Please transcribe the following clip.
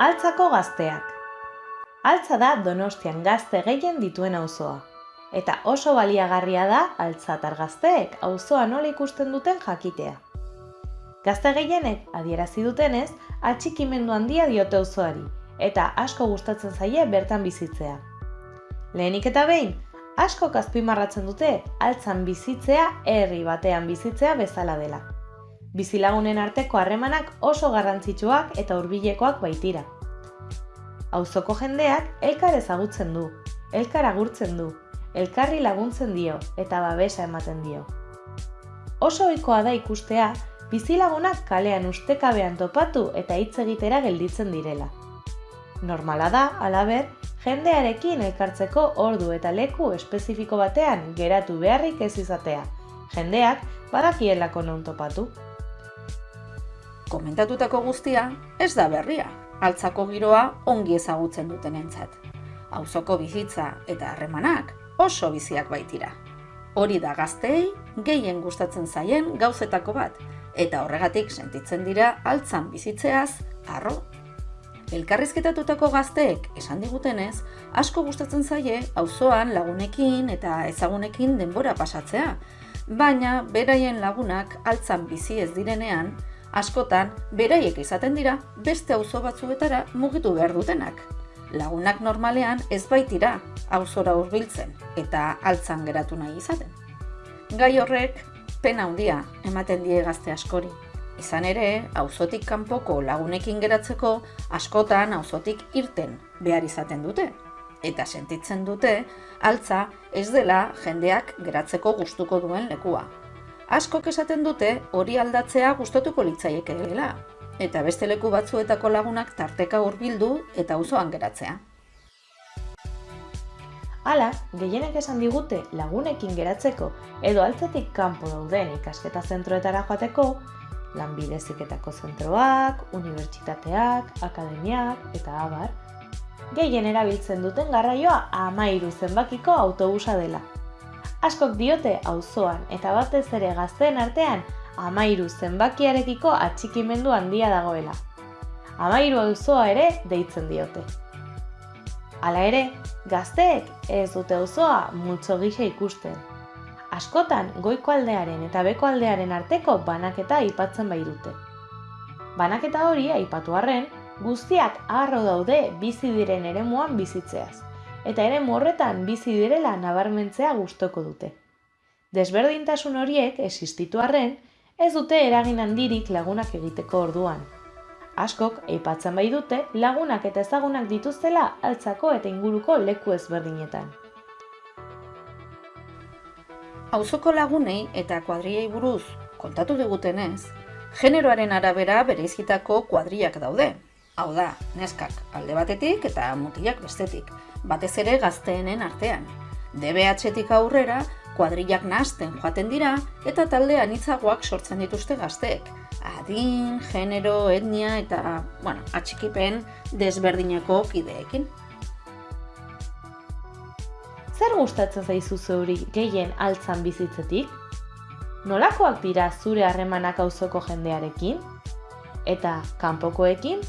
Altzako gazteak. Altza da Donostian gazte gehien dituen auzoa. Eta oso baliagarria da altzatar gazteek auzoa nola ikusten duten jakitea. Gazte gehienek adierazi dutenez, atxikimendu handia diote auzoari eta asko gustatzen zaie bertan bizitzea. Lehenik eta behin, asko azpimarratzen dute altzan bizitzea herri batean bizitzea bezala dela. Bizilagunen arteko harremanak oso garrantzitsuak eta hurbilekoak baitira. Auzoko jendeak elkar ezagutzen du, elkar agurtzen du, elkarri laguntzen dio eta babesa ematen dio. Oso ohikoa da ikustea bizilagunak kalean ustekabean topatu eta hitz egitera gelditzen direla. Normala da, alaber, jendearekin elkartzeko ordu eta leku espezifiko batean geratu beharrik ez izatea. Jendeak badakielako non topatu. Komentatutako guztia ez da berria, altzako giroa ongi ezagutzen duten entzat. Auzoko bizitza eta harremanak oso biziak baitira. Hori da gaztei gehien gustatzen zaien gauzetako bat, eta horregatik sentitzen dira altzan bizitzeaz arro. Elkarrizketatutako gazteek esan digutenez, asko gustatzen zaie auzoan lagunekin eta ezagunekin denbora pasatzea, baina beraien lagunak altzan bizi ez direnean, askotan beraiek izaten dira beste auzo batzuetara mugitu behar dutenak. Lagunak normalean ez baitira auzora hurbiltzen eta altzan geratu nahi izaten. Gai horrek pena handia ematen die gazte askori. Izan ere, auzotik kanpoko lagunekin geratzeko askotan auzotik irten behar izaten dute. Eta sentitzen dute, altza ez dela jendeak geratzeko gustuko duen lekua askok esaten dute hori aldatzea gustatuko litzaieke dela, eta beste leku batzuetako lagunak tarteka hurbildu eta auzoan geratzea. Hala, gehienek esan digute lagunekin geratzeko edo altzetik kanpo dauden ikasketa zentroetara joateko, lanbide ziketako zentroak, unibertsitateak, akademiak eta abar, gehien erabiltzen duten garraioa amairu zenbakiko autobusa dela askok diote auzoan eta batez ere gazteen artean amairu zenbakiarekiko atxikimendu handia dagoela. Amairu auzoa ere deitzen diote. Hala ere, gazteek ez dute auzoa multzo gisa ikusten. Askotan goiko aldearen eta beko aldearen arteko banaketa aipatzen bai dute. Banaketa hori aipatu arren, guztiak harro daude bizi diren eremuan bizitzeaz eta ere morretan bizi direla nabarmentzea gustoko dute. Desberdintasun horiek existitu arren, ez dute eragin handirik lagunak egiteko orduan. Askok aipatzen bai dute lagunak eta ezagunak dituztela altzako eta inguruko leku ezberdinetan. Auzoko lagunei eta kuadriei buruz kontatu digutenez, generoaren arabera bereizitako kuadriak daude. Hau da, neskak alde batetik eta mutilak bestetik, batez ere gazteenen artean. DBH-tik aurrera, kuadrillak nahasten joaten dira eta talde anitzagoak sortzen dituzte gazteek. Adin, genero, etnia eta, bueno, atxikipen desberdineko kideekin. Zer gustatzen zaizu zeuri gehien altzan bizitzetik? Nolakoak dira zure harremanak auzoko jendearekin? Eta kanpokoekin